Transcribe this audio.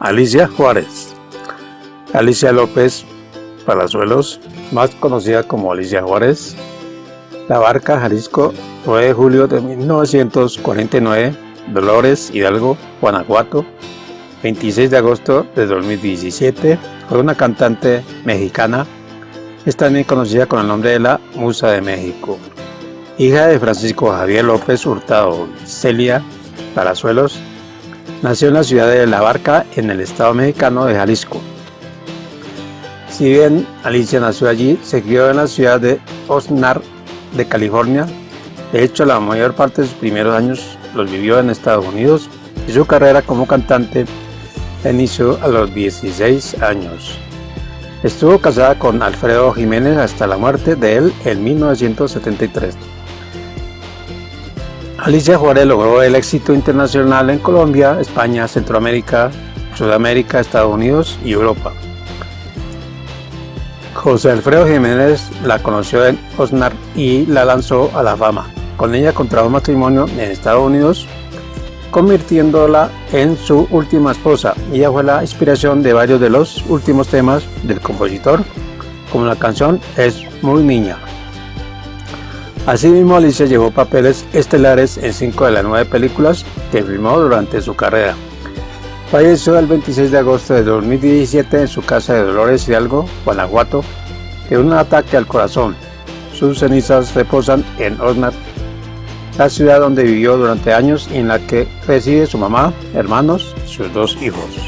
Alicia Juárez. Alicia López Palazuelos, más conocida como Alicia Juárez. La Barca, Jalisco, 9 de julio de 1949. Dolores, Hidalgo, Guanajuato, 26 de agosto de 2017. Fue una cantante mexicana. Es también conocida con el nombre de la Musa de México. Hija de Francisco Javier López Hurtado, Celia Palazuelos, Nació en la ciudad de La Barca, en el estado mexicano de Jalisco. Si bien Alicia nació allí, se crió en la ciudad de Oxnard, de California. De hecho, la mayor parte de sus primeros años los vivió en Estados Unidos y su carrera como cantante inició a los 16 años. Estuvo casada con Alfredo Jiménez hasta la muerte de él en 1973. Alicia Juárez logró el éxito internacional en Colombia, España, Centroamérica, Sudamérica, Estados Unidos y Europa. José Alfredo Jiménez la conoció en Osnar y la lanzó a la fama. Con ella contrajo matrimonio en Estados Unidos, convirtiéndola en su última esposa. Ella fue la inspiración de varios de los últimos temas del compositor, como la canción Es muy niña. Asimismo, Alicia llevó papeles estelares en cinco de las nueve películas que filmó durante su carrera. Falleció el 26 de agosto de 2017 en su casa de Dolores Hidalgo, Guanajuato, de un ataque al corazón. Sus cenizas reposan en Osnar, la ciudad donde vivió durante años y en la que reside su mamá, hermanos y sus dos hijos.